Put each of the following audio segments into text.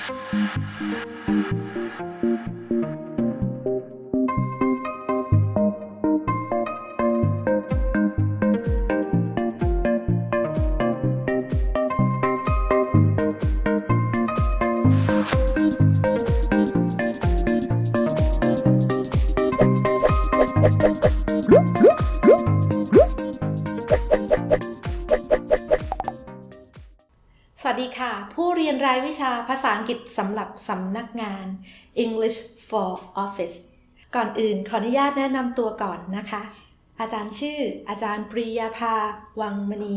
ส วัสดีค่ะ ผู้เรียนรายวิชาภาษาอังกฤษสำหรับสำนักงาน English for Office ก่อนอื่นขออนุญาตแนะนำตัวก่อนนะคะ อาจารย์ชื่อ อาจารย์ปรียาภา วังมณี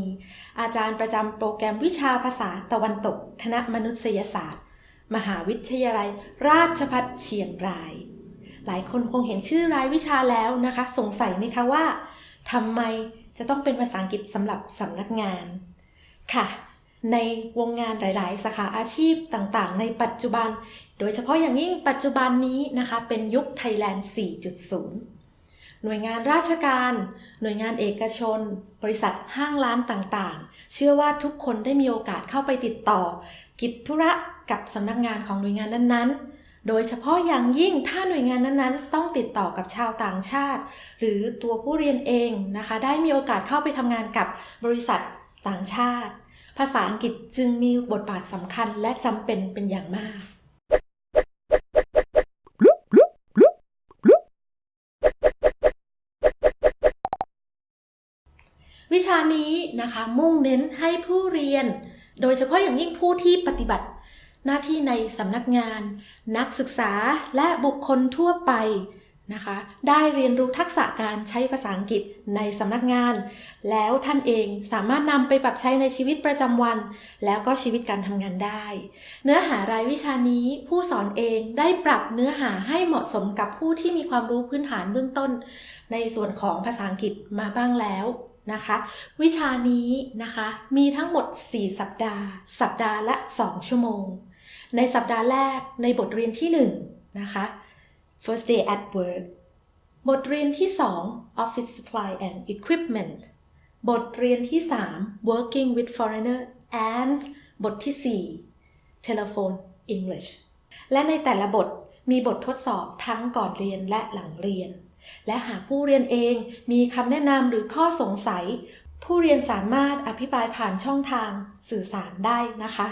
อาจารย์ประจำโปรแกรมวิชาภาษาตะวันตก คณะมนุษยศาสตร์ มหาวิทยาลัย ราชภัฏเชียงราย หลายคนคงเห็นชื่อรายวิชาแล้วนะคะ สงสัยไหมคะว่าทำไมจะต้องเป็นภาษาอังกฤษสำหรับสำนักงาน ค่ะ ในวงงานหลาย ๆ สาขาอาชีพต่างๆ ในปัจจุบัน โดยเฉพาะอย่างยิ่งปัจจุบันนี้นะคะเป็นยุคไทยแลนด์ 4.0 หน่วยงานราชการ หน่วยงานเอกชน บริษัทห้างร้านต่างๆ เชื่อว่าทุกคนได้มีโอกาสเข้าไปติดต่อ กิจธุระกับสำนักงานของหน่วยงานนั้นๆโดยเฉพาะอย่างยิ่งถ้าหน่วยงานนั้นๆ ต้องติดต่อกับชาวต่างชาติ หรือตัวผู้เรียนเองนะคะ ได้มีโอกาสเข้าไปทำงานกับบริษัทต่างชาติ ภาษาอังกฤษจึงมีบทบาทสำคัญและจำเป็นเป็นอย่างมาก วิชานี้นะคะมุ่งเน้นให้ผู้เรียน โดยเฉพาะอย่างยิ่งผู้ที่ปฏิบัติหน้าที่ในสำนักงาน นักศึกษาและบุคคลทั่วไป นะคะ ได้เรียนรู้ทักษะการใช้ภาษาอังกฤษในสำนักงาน แล้วท่านเองสามารถนำไปปรับใช้ในชีวิตประจำวัน แล้วก็ชีวิตการทำงานได้ เนื้อหารายวิชานี้ผู้สอนเองได้ปรับเนื้อหาให้เหมาะสมกับผู้ที่มีความรู้พื้นฐานเบื้องต้น ในส่วนของภาษาอังกฤษมาบ้างแล้วนะคะ วิชานี้นะคะมีทั้งหมด 4 สัปดาห์ สัปดาห์ละ 2 ชั่วโมง ในสัปดาห์แรกในบทเรียนที่ 1 นะคะ first day at work บทเรียนที่ 2 office supply and equipment บทเรียนที่ 3 working with foreigner and บทที่ 4 telephone English และในแต่ละบทมีบททดสอบทั้งก่อนเรียนและหลังเรียน และหากผู้เรียนเองมีคำแนะนำหรือข้อสงสัย ผู้เรียนสามารถอภิปรายผ่านช่องทางสื่อสารได้นะคะ